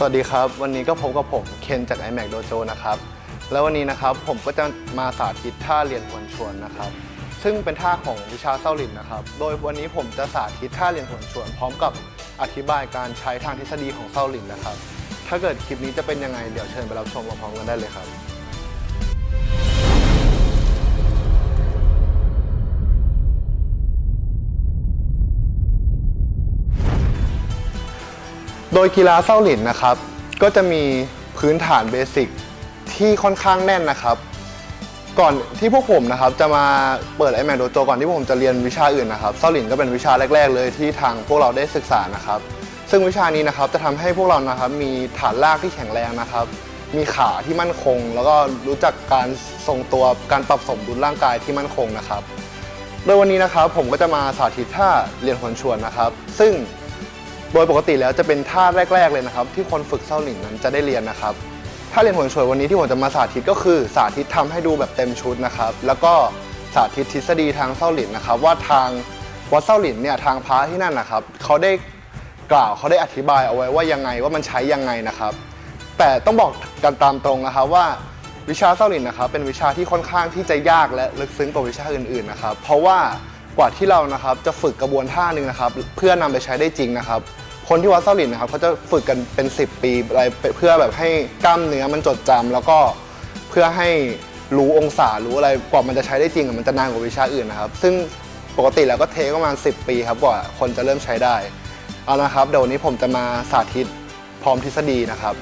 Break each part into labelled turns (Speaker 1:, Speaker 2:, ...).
Speaker 1: สวัสดีครับ วันนี้ก็พบกับผมเคนจาก iMac Dojo นะครับ แล้ววันนี้นะครับผมก็จะมาสาธิตท่าเรียนหวนชวนนะครับ ซึ่งเป็นท่าของวิชาเส้าหลินนะครับ โดยวันนี้ผมจะสาธิตท่าเรียนหวนชวน พร้อมกับอธิบายการใช้ทางทฤษฎีของเส้าหลินนะครับ ถ้าเกิดคลิปนี้จะเป็นยังไงเดี๋ยวเชิญไปรับชมพร้อมกันได้เลยครับ ดยกีฬาเส้าหลินนะครับ ก็จะมีพื้นฐานเบสิกที่ค่อนข้างแน่นนะครับ ก่อนที่พวกผมนะครับจะมาเปิดไอแมนโดโจก่อนที่พวกผมจะเรียนวิชาอื่นนะครับเส้าหลินก็เป็นวิชาแรก ๆ เลยที่ทางพวกเราได้ศึกษานะครับ ซึ่งวิชานี้นะครับจะทำให้พวกเรานะครับมีฐานรากที่แข็งแรงนะครับ มีขาที่มั่นคง แล้วก็รู้จักการทรงตัวการปรับสมดุลร่างกายที่มั่นคงนะครับ โดยวันนี้นะครับผมก็จะมาสาธิตท่าเรียนหวนชวนนะครับ ซึ่ง โดยปกติแล้วจะเป็นท่าแรก ๆเลยนะครับ ที่คนฝึกเส้าหลินนั้นจะได้เรียนนะครับท่าเรียนโหนช่วยวันนี้ที่ผมจะมาสาธิตก็คือสาธิตทำให้ดูแบบเต็มชุดนะครับ แล้วก็สาธิตทฤษฎีทางเส้าหลินนะครับ ว่าทางวัดเส้าหลินเนี่ยทางพระที่นั่นนะครับเขาได้กล่าวเขาได้อธิบายเอาไว้ว่ายังไงว่ามันใช้ยังไงนะครับ แต่ต้องบอกกันตามตรงนะครับว่าวิชาเส้าหลินนะครับ เป็นวิชาที่ค่อนข้างที่จะยากและลึกซึ้งกว่าวิชาอื่นๆนะครับ เพราะว่ากว่าที่เรานะครับจะฝึกกระบวนท่าหนึ่งนะครับ เพื่อนำไปใช้ได้จริงนะครับ คนที่วัดเส้าหลินนะครับเขาจะฝึกกันเป็น 10 ปีอะไรเพื่อแบบให้กล้ามเนื้อมันจดจำแล้วก็เพื่อให้รู้องศารู้อะไรกว่ามันจะใช้ได้จริงอะมันจะนานกว่าวิชาอื่นนะครับ ซึ่งปกติแล้วก็เทคประมาณ 10 ปีครับกว่าคนจะเริ่มใช้ได้เอาละครับเดี๋ยววันนี้ผมจะมาสาธิตพร้อมทฤษฎีนะครับ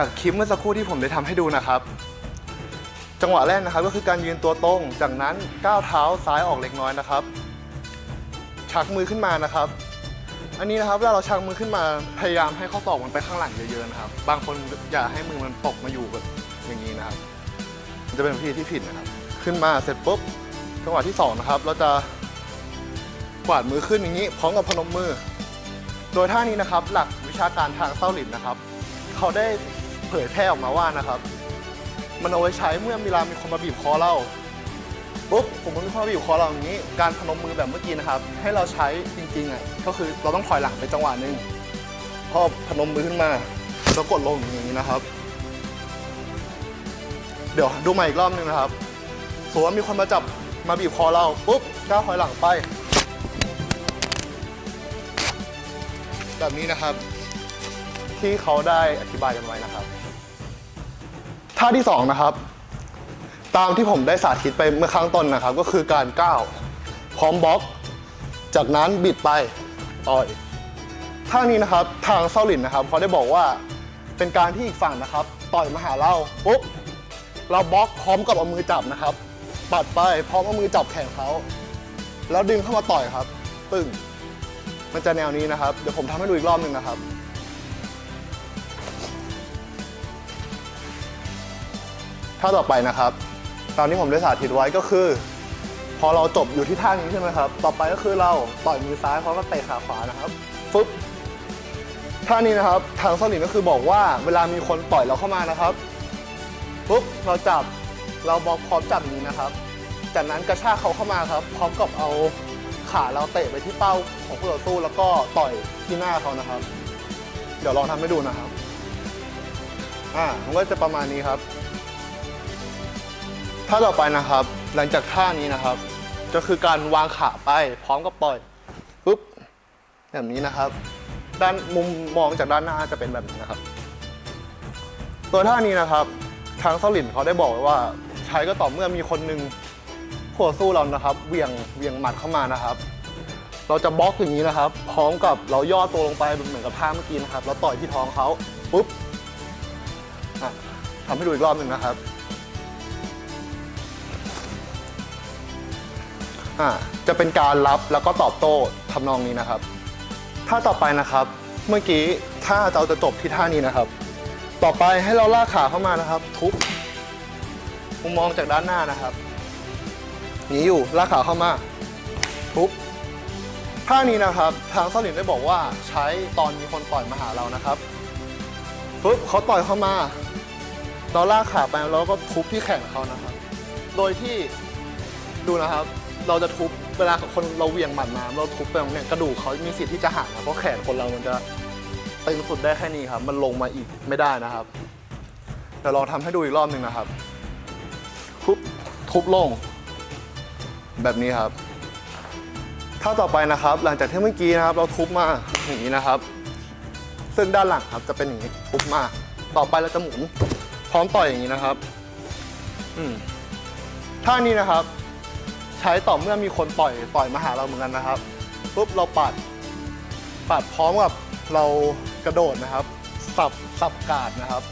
Speaker 1: จากคลิปเมื่อสักครู่ที่ผมได้ทำให้ดูนะครับ จังหวะแรกนะครับก็คือการยืนตัวตรง จากนั้นก้าวเท้าซ้ายออกเล็กน้อยนะครับ ชักมือขึ้นมานะครับ อันนี้นะครับเวลาเราชักมือขึ้นมาพยายามให้ข้อศอกมันไปข้างหลังเยอะๆนะครับ บางคนอย่าให้มือมันตกมาอยู่แบบอย่างนี้นะครับมันจะเป็นวิธีที่ผิดนะครับ ขึ้นมาเสร็จปุ๊บจังหวะที่สองนะครับเราจะกวาดมือขึ้นอย่างนี้ พร้อมกับพนมมือ โดยท่านี้นะครับ หลักวิชาการทางเส้าหลินนะครับ เขาได้ เผยแพร่ออกมาว่านะครับ มันเอาไว้ใช้เมื่อเวลามีคนมาบีบคอเราปุ๊บผมก็มีคนมาบีบคอเราอย่างนี้ การพนมมือแบบเมื่อกี้นะครับ ให้เราใช้จริงๆอะก็คือเราต้องถอยหลังไปจังหวะหนึ่งพอพนมมือขึ้นมาแล้วกดลงอย่างนี้นะครับ เดี๋ยวดูใหม่อีกรอบหนึงนะครับสมมติว่ามีคนมาจับมาบีบคอเราปุ๊บก้าวถอยหลังไป แบบนี้นะครับ ที่เขาได้อธิบายกันไว้นะครับ ท่าที่สองนะครับ ตามที่ผมได้สาธิตไปเมื่อข้งต้นนะครับ ก็คือการก้าวพร้อมบล็อก จากนั้นบิดไปต่อยท่านี้นะครับทางเซาหลินนะครับเขาได้บอกว่าเป็นการที่อีกฝั่งนะครับ ต่อยมาหาเราปุ๊บเราบล็อกพร้อมกับเอามือจับนะครับ ปัดไปพร้อมเอามือจับแขนเขาแล้วดึงเข้ามาต่อยครับ ปึ้งมันจะแนวนี้นะครับ เดี๋ยวผมทำให้ดูอีกรอบหนึ่งนะครับ ท่าต่อไปนะครับตามที่ผมได้สาธิตไว้ก็คือ พอเราจบอยู่ที่ท่านี้ใช่ไหมครับ ต่อไปก็คือเราต่อยมือซ้ายพร้อมกับเตะขาขวานะครับฟึบท่านี้นะครับทางสลินก็คือบอกว่าเวลามีคนต่อยเราเข้ามานะครับปุ๊บเราจับเราบล็อกพร้อมจับนี้นะครับ จากนั้นกระชากเขาเข้ามาครับ พร้อมกับเอาขาเราเตะไปที่เป้าของผู้ต่อสู้แล้วก็ต่อยที่หน้าเขานะครับ เดี๋ยวลองทำให้ดูนะครับ อ่ามันก็จะประมาณนี้ครับ ท่าต่อไปนะครับ หลังจากท่านี้นะครับ ก็คือการวางขาไปพร้อมกับปล่อยปุ๊บแบบนี้นะครับ ด้านมุมมองจากด้านหน้าจะเป็นแบบนี้นะครับ ตัวท่านี้นะครับ ทางเซาหลินเขาได้บอกไว้ว่า ใช้ก็ต่อเมื่อมีคนหนึ่งขัวสู้เรานะครับเหวียงเหวียงหมัดเข้ามานะครับ เราจะบล็อกอย่างนี้นะครับ พร้อมกับเราย่อตัวลงไปเหมือนกับท่าเมื่อกี้นะครับเราต่อยที่ท้องเขาปุ๊บทำให้ดูอีกรอบหนึ่งนะครับ อ่าจะเป็นการรับแล้วก็ตอบโต้ทำนองนี้นะครับ ท่าต่อไปนะครับ เมื่อกี้ถ้าเราจะจบที่ท่านี้นะครับ ต่อไปให้เราลากขาเข้ามานะครับ ทุบมุมมองจากด้านหน้านะครับหนีอยู่ลากขาเข้ามา ทุบท่านี้นะครับทางเซาหลินได้บอกว่าใช้ตอนมีคนต่อยมาหาเรานะครับปึ๊บเขาต่อยเข้ามา เราลากขาไปแล้วก็ทุบที่แขนเขานะครับ โดยที่ดูนะครับ เราจะทุบเวลาคนเราเหวี่ยงหมัดมาเราทุบไปตรงเนี้ยกระดูกเขามีสิทธิ์ที่จะหักนะเพราะแขนคนเรามันจะตึงสุดได้แค่นี้ครับ มันลงมาอีกไม่ได้นะครับเดี๋ยวลองทำให้ดูอีกรอบหนึ่งนะครับ ทุบทุบลง แบบนี้ครับท่าต่อไปนะครับ หลังจากที่เมื่อกี้นะครับ เราทุบมาอย่างนี้นะครับ ซึ่งด้านหลังครับจะเป็นอย่างนี้ทุบมา ต่อไปเราจะหมุนพร้อมต่อยอย่างนี้นะครับ อืมท่านี้นะครับ ใช้ต่อเมื่อมีคนต่อยต่อยมาหาเราเหมือนกันนะครับปุ๊บเราปัดปัดพร้อมกับเรากระโดดนะครับ สับสับกาดนะครับ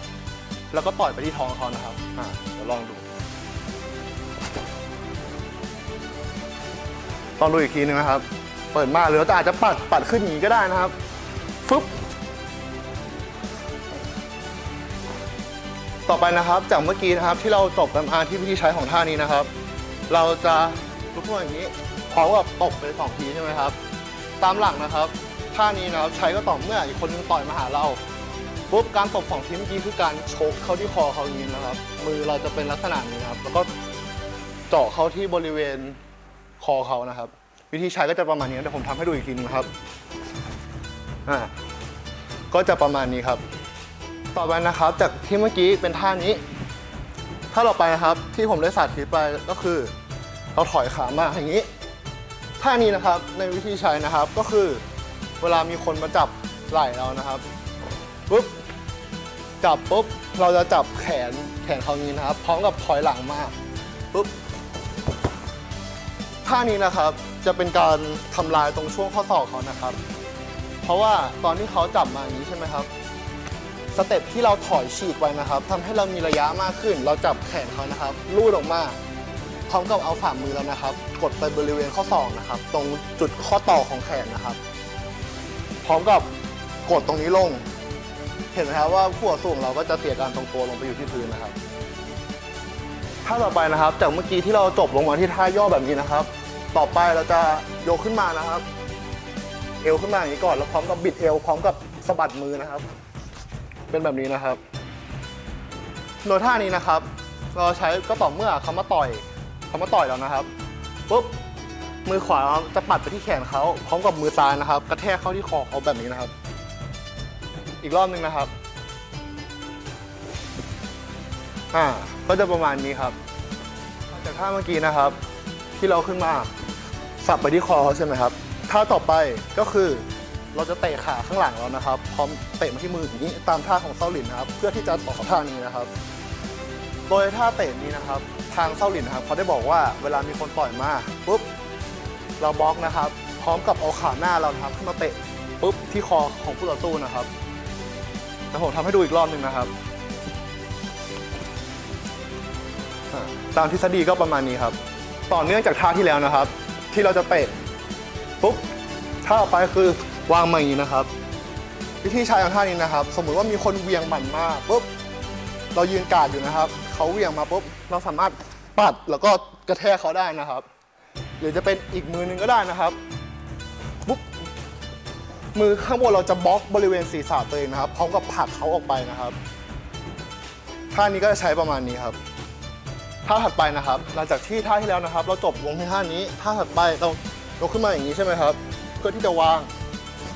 Speaker 1: แล้วก็ต่อยไปที่ท้องเขานะครับอ่าเดี๋ยวลองดูลองดูอีกทีนึงนะครับ เปิดมาหรือเราอาจจะปัดปัดขึ้นอย่างนี้ก็ได้นะครับฟึบต่อไปนะครับจากเมื่อกี้นะครับที่เราจบกันมาที่วิธีใช้ของท่านี้นะครับ เราจะ ลุกขึ้นอย่างนี้พร้อมกับตบไปสองทีใช่ไหมครับ ตามหลักนะครับท่านี้นะครับใช้ก็ต่อเมื่ออีกคนนึงต่อยมาหาเราปุ๊บการตบสองทีเมื่อกี้คือการชกเข้าที่คอเขาอย่างนี้นะครับ มือเราจะเป็นลักษณะนี้นะครับแล้วก็เจาะเข้าที่บริเวณคอเขานะครับ วิธีใช้ก็จะประมาณนี้เดี๋ยวผมทำให้ดูอีกทีนะครับอ่าก็จะประมาณนี้ครับ ต่อไปนะครับจากที่เมื่อกี้เป็นท่านี้ท่าต่อไปนะครับที่ผมได้สาธิตไปก็คือ เราถอยขามาอย่างนี้ท่านี้นะครับในวิธีใช้นะครับก็คือเวลามีคนมาจับไหล่เรานะครับปุ๊บจับปุ๊บเราจะจับแขนแขนเขานี้นะครับ พร้อมกับถอยหลังมาปุ๊บท่านี้นะครับจะเป็นการทำลายตรงช่วงข้อศอกเขานะครับ เพราะว่าตอนที่เขาจับมาอย่างนี้ใช่ไหมครับสเต็ปที่เราถอยฉีกไว้นะครับทำให้เรามีระยะมากขึ้น เราจับแขนเขานะครับลูดออกมา พร้อมกับเอาฝ่ามือเรานะครับ กดไปบริเวณข้อศอกนะครับ ตรงจุดข้อต่อของแขนนะครับ พร้อมกับกดตรงนี้ลง เห็นไหมครับว่าขั้วสูงเราก็จะเสียการตรงตัวลงไปอยู่ที่พื้นนะครับท่าต่อไปนะครับ จากเมื่อกี้ที่เราจบลงมาที่ท่าย่อแบบนี้นะครับ ต่อไปเราจะโยกขึ้นมานะครับ เอวขึ้นมาอย่างนี้ก่อนแล้วพร้อมกับบิดเอวพร้อมกับสะบัดมือนะครับ เป็นแบบนี้นะครับโดยท่านี้นะครับ เราใช้ก็ต่อเมื่อเขามาต่อย เขามาต่อยเรานะครับปุ๊บมือขวาจะปัดไปที่แขนเขาพร้อมกับมือซ้ายนะครับ กระแทกเข้าที่คอเขาแบบนี้นะครับ อีกรอบหนึ่งนะครับอ่าก็จะประมาณนี้ครับจากท่าเมื่อกี้นะครับ ที่เราขึ้นมาสับไปที่คอเขาใช่ไหมครับท่าต่อไปก็คือเราจะเตะขาข้างหลังเรานะครับ พร้อมเตะมาที่มืออย่างนี้ตามท่าของเซาหลินนะครับ เพื่อที่จะต่อท่านี้นะครับ โดยท่าเตะนี้นะครับทางเซาหลินนะครับเขาได้บอกว่าเวลามีคนต่อยมาปุ๊บเราบล็อกนะครับ พร้อมกับเอาขาหน้าเรานะครับขึ้นมาเตะปุ๊บที่คอของผู้ต่อสู้นะครับแต่ผมทำให้ดูอีกรอบหนึ่งนะครับตามทฤษฎีก็ประมาณนี้ครับ ต่อเนื่องจากท่าที่แล้วนะครับ ที่เราจะเตะปุ๊บท่าต่อไปคือวางมาอย่างนี้นะครับ วิธีใช้ของท่านี้นะครับ สมมุติว่ามีคนเวียงหมันมาปุ๊บ เรายืนกาดอยู่นะครับเขาเหวี่ยงมาปุ๊บเราสามารถปัดแล้วก็กระแทกเขาได้นะครับ หรือจะเป็นอีกมือหนึงก็ได้นะครับปุ๊บมือข้างบนเราจะบล็อกบริเวณศีรษะตัวเองนะครับพร้อมกับผลักเขาออกไปนะครับท่านี้ก็จะใช้ประมาณนี้ครับท่าถัดไปนะครับหลังจากที่ท่าที่แล้วนะครับ เราจบลงที่ท่านี้ท่าถัดไปเรายกขึ้นมาอย่างนี้ใช่ไหมครับ เพื่อที่จะวาง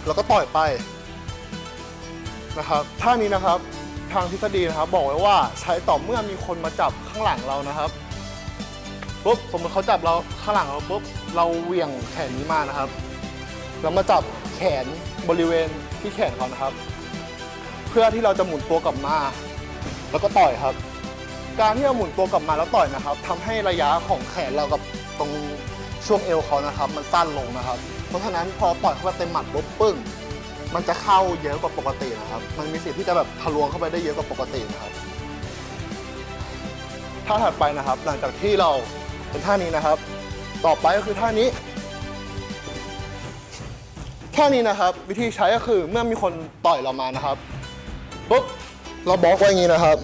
Speaker 1: แล้วก็ต่อยไปนะครับท่านี้นะครับ ทางทฤษฎีนะครับ บอกไว้ว่าใช้ต่อเมื่อมีคนมาจับข้างหลังเรานะครับปุ๊บสมมติเขาจับเราข้างหลังเราปุ๊บเราเหวี่ยงแขนนี้มานะครับแล้วมาจับแขนบริเวณที่แขนเขานะครับ เพื่อที่เราจะหมุนตัวกลับมา แล้วก็ต่อยครับ การที่เราหมุนตัวกลับมาแล้วต่อยนะครับทำให้ระยะของแขนเรากับตรงช่วงเอวเขานะครับ มันสั้นลงนะครับ เพราะฉะนั้นพอต่อยเข้าไปเต็มหมัดปุ๊บปึ้ง มันจะเข้าเยอะกว่าปกตินะครับ มันมีสิทธิ์ที่จะแบบทะลวงเข้าไปได้เยอะกว่าปกตินะครับ ท่าถัดไปนะครับ หลังจากที่เราเป็นท่านี้นะครับ ต่อไปก็คือท่านี้ ท่านี้นะครับ วิธีใช้ก็คือเมื่อมีคนต่อยเรามานะครับปุ๊บเราบล็อกไว้อย่างนี้นะครับ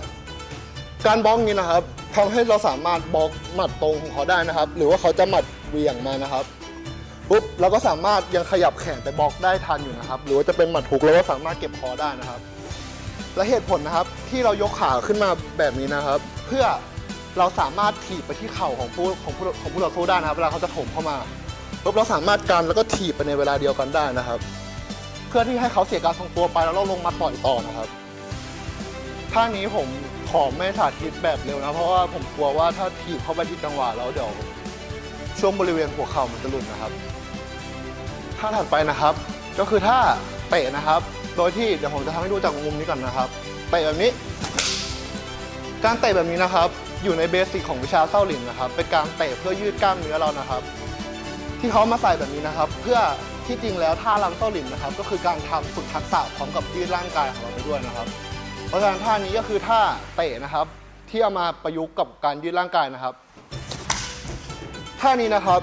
Speaker 1: การบล็อกนี้นะครับทำให้เราสามารถบล็อกหมัดตรงของเขาได้นะครับ หรือว่าเขาจะหมัดเวียงมานะครับ ปุ๊บเราก็สามารถยังขยับแขนไปบล็อกได้ทันอยู่นะครับ หรือว่าจะเป็นหมัดฮุกเราก็สามารถเก็บคอได้นะครับ และเหตุผลนะครับที่เรายกขาขึ้นมาแบบนี้นะครับ เพื่อเราสามารถถีบไปที่เข่าของผู้ของผู้ของผู้ต่อสู้ได้นะครับ เวลาเขาจะถมเข้ามาปุ๊บเราสามารถกันแล้วก็ถีบไปในเวลาเดียวกันได้นะครับ เพื่อที่ให้เขาเสียการทรงตัวไปแล้วเราลงมาต่อยต่อนะครับท่านี้ผมขอไม่สาธิตแบบเร็วนะเพราะว่าผมกลัวว่าถ้าถีบเข้าไปที่จังหวะแล้วเดี๋ยวช่วงบริเวณหัวเข่ามันจะหลุดนะครับ ท่าถัดไปนะครับ ก็คือท่าเตะนะครับ โดยที่เดี๋ยวผมจะทำให้ดูจากมุมนี้ก่อนนะครับเตะแบบนี้ การเตะแบบนี้นะครับ อยู่ในเบสิกของวิชาเส้าหลินนะครับ เป็นการเตะเพื่อยืดกล้ามเนื้อเรานะครับ ที่เขามาใส่แบบนี้นะครับ เพื่อที่จริงแล้วท่าลำเส้าหลินนะครับ ก็คือการทำฝึกทักษะพร้อมกับยืดร่างกายของเราไปด้วยนะครับ เพราะฉะนั้นท่านี้ก็คือท่าเตะนะครับ ที่เอามาประยุกต์กับการยืดร่างกายนะครับท่านี้นะครับ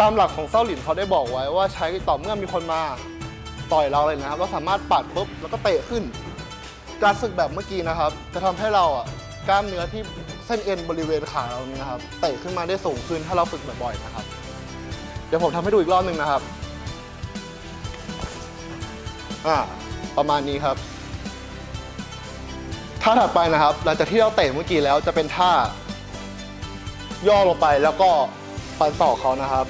Speaker 1: ตามหลักของเส้าหลินเขาได้บอกไว้ว่าใช้ต่อเมื่อมีคนมาต่อยเราเลยนะครับ เราสามารถปัดปุ๊บแล้วก็เตะขึ้น การฝึกแบบเมื่อกี้นะครับ จะทำให้เราอะกล้ามเนื้อที่เส้นเอ็นบริเวณขาเรานี่นะครับเตะขึ้นมาได้สูงขึ้นถ้าเราฝึกบ่อยๆนะครับ เดี๋ยวผมทำให้ดูอีกรอบหนึ่งนะครับอ่าประมาณนี้ครับท่าถัดไปนะครับ หลังจากที่เราเตะเมื่อกี้แล้วจะเป็นท่าย่อลงไปแล้วก็ปันศอกเขานะครับ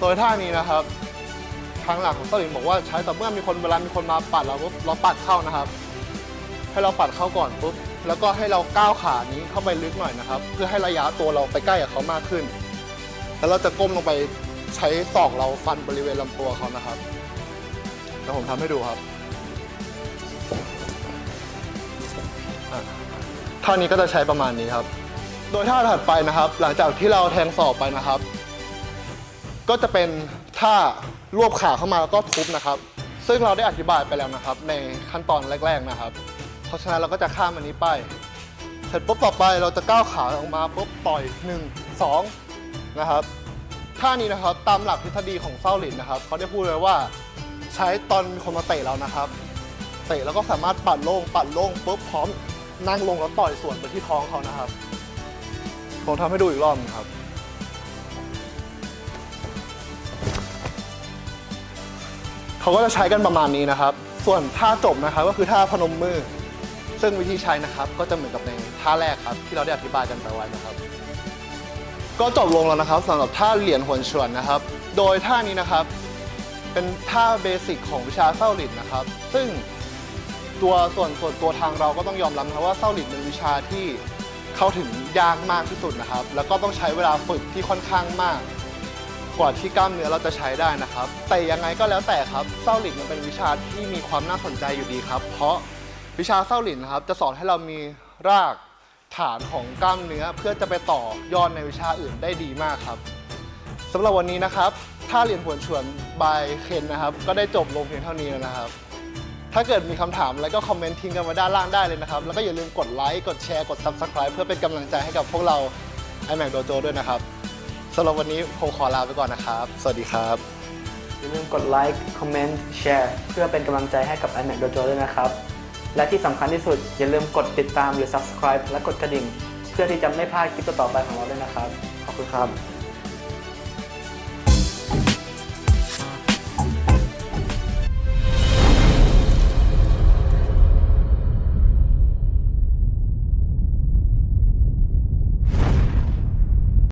Speaker 1: โดยท่านี้นะครับ ทางหลักของสลิมบอกว่าใช้แต่เมื่อมีคนเวลามีคนมาปัดเราปุ๊บเราปัดเข้านะครับ ให้เราปัดเข้าก่อนปุ๊บแล้วก็ให้เราก้าวขานี้เข้าไปลึกหน่อยนะครับ เพื่อให้ระยะตัวเราไปใกล้กับเขามากขึ้น แล้วเราจะก้มลงไปใช้ศอกเราฟันบริเวณลำตัวเขานะครับเดี๋ยวผมทำให้ดูครับท่านี้ก็จะใช้ประมาณนี้ครับ โดยท่าถัดไปนะครับ หลังจากที่เราแทงศอกไปนะครับ ก็จะเป็นท่ารวบขาเข้ามาแล้วก็ทุบนะครับ ซึ่งเราได้อธิบายไปแล้วนะครับ ในขั้นตอนแรก ๆนะครับ เพราะฉะนั้นเราก็จะข้ามอันนี้ไป เสร็จปุ๊บต่อไปเราจะก้าวขาออกมาปุ๊บต่อย1 2นะครับท่านี้นะครับตามหลักทฤษฎีของเซาหลินนะครับเขาได้พูดไว้ว่าใช้ตอนมีคนมาเตะเรานะครับ เตะแล้วก็สามารถปัดโล่งปัดโล่งปุ๊บพร้อมนั่งลงแล้วต่อยส่วนไปที่ท้องเขานะครับผมทำให้ดูอีกรอบหนึงครับ เขาก็จะใช้กันประมาณนี้นะครับ ส่วนท่าจบนะครับก็คือท่าพนมมือ ซึ่งวิธีใช้นะครับ ก็จะเหมือนกับในท่าแรกครับ ที่เราได้อธิบายกันไปไว้นะครับ ก็จบลงแล้วนะครับสำหรับท่าเหรียญหวนฉวนนะครับ โดยท่านี้นะครับ เป็นท่าเบสิกของวิชาเส้าหลินนะครับ ซึ่งตัวส่วนส่วนตัวทางเราก็ต้องยอมรับนะครับว่าเส้าหลินเป็นวิชาที่เข้าถึงยากมากที่สุดนะครับ แล้วก็ต้องใช้เวลาฝึกที่ค่อนข้างมาก กว่าที่กล้ามเนื้อเราจะใช้ได้นะครับ แต่ยังไงก็แล้วแต่ครับเส้าหลินมันเป็นวิชาที่มีความน่าสนใจอยู่ดีครับ เพราะวิชาเส้าหลินนะครับ จะสอนให้เรามีรากฐานของกล้ามเนื้อเพื่อจะไปต่อยอดในวิชาอื่นได้ดีมากครับสำหรับวันนี้นะครับท่าเรียนผวนชวนบายเคนนะครับ ก็ได้จบลงเพียงเท่านี้แล้วนะครับ ถ้าเกิดมีคำถามอะไรก็คอมเมนต์ทิ้งกันมาด้านล่างได้เลยนะครับ แล้วก็อย่าลืมกดไลค์ กดแชร์ กด Subscribe เพื่อเป็นกำลังใจให้กับพวกเรา iMac Dojo ด้วยนะครับ สำหรับวันนี้ผมขอลาไปก่อนนะครับ สวัสดีครับ
Speaker 2: อย่าลืมกดไลค์ คอมเมนต์ แชร์ เพื่อเป็นกำลังใจให้กับ iMac Dojo ด้วยนะครับ และที่สำคัญที่สุด อย่าลืมกดติดตามหรือ subscribe และกดกระดิ่ง เพื่อที่จะไม่พลาดคลิปต่อๆไปของเราด้วยนะครับ ขอบคุณครับ